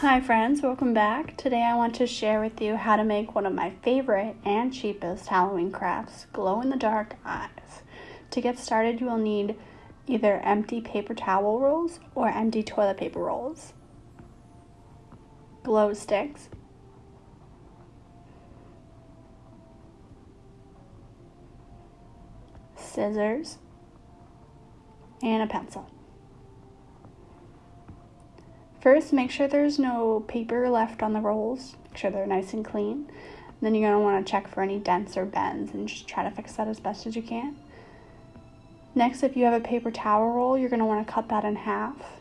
Hi friends, welcome back. Today I want to share with you how to make one of my favorite and cheapest Halloween crafts, glow-in-the-dark eyes. To get started you will need either empty paper towel rolls or empty toilet paper rolls, glow sticks, scissors, and a pencil. First, make sure there's no paper left on the rolls. Make sure they're nice and clean. Then you're going to want to check for any dents or bends and just try to fix that as best as you can. Next, if you have a paper towel roll, you're going to want to cut that in half.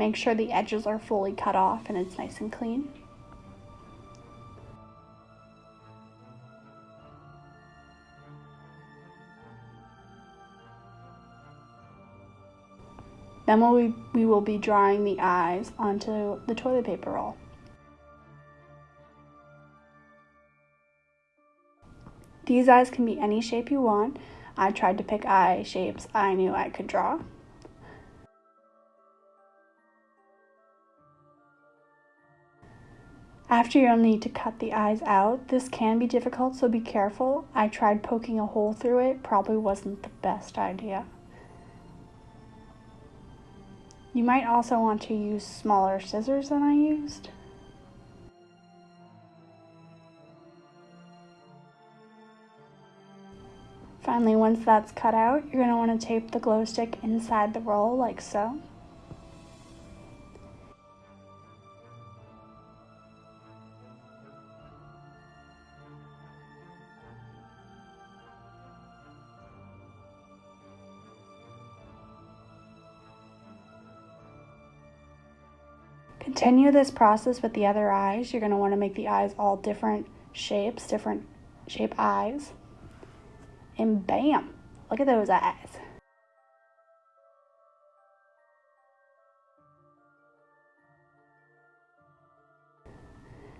Make sure the edges are fully cut off and it's nice and clean. Then we, we will be drawing the eyes onto the toilet paper roll. These eyes can be any shape you want. I tried to pick eye shapes I knew I could draw. After you'll need to cut the eyes out. This can be difficult, so be careful. I tried poking a hole through it, probably wasn't the best idea. You might also want to use smaller scissors than I used. Finally, once that's cut out, you're going to want to tape the glow stick inside the roll like so. Continue this process with the other eyes. You're going to want to make the eyes all different shapes, different shape eyes. And bam, look at those eyes.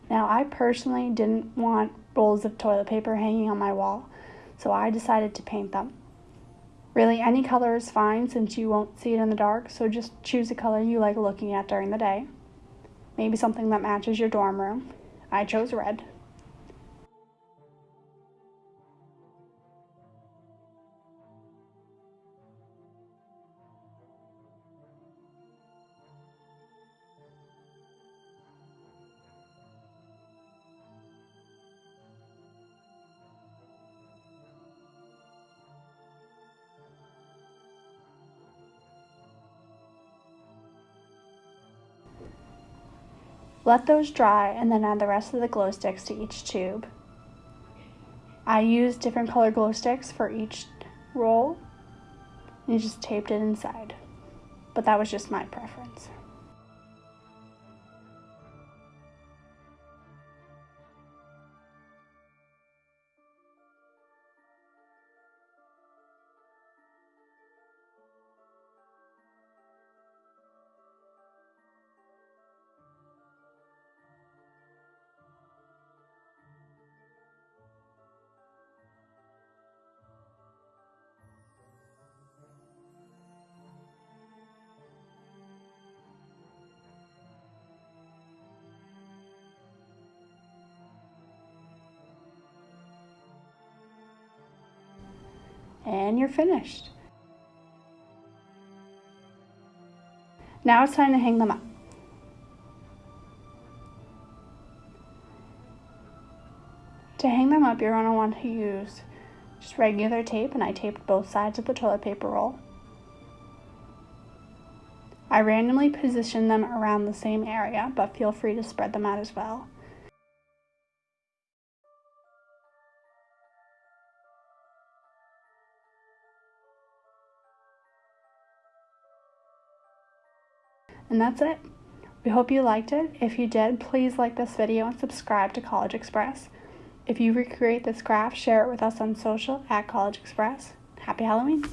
Now, I personally didn't want rolls of toilet paper hanging on my wall, so I decided to paint them. Really, any color is fine since you won't see it in the dark, so just choose a color you like looking at during the day. Maybe something that matches your dorm room. I chose red. Let those dry and then add the rest of the glow sticks to each tube. I used different color glow sticks for each roll and just taped it inside. But that was just my preference. And you're finished. Now it's time to hang them up. To hang them up, you're going to want to use just regular tape, and I taped both sides of the toilet paper roll. I randomly position them around the same area, but feel free to spread them out as well. And that's it. We hope you liked it. If you did, please like this video and subscribe to CollegeXpress. If you recreate this graph, share it with us on social at CollegeXpress. Happy Halloween!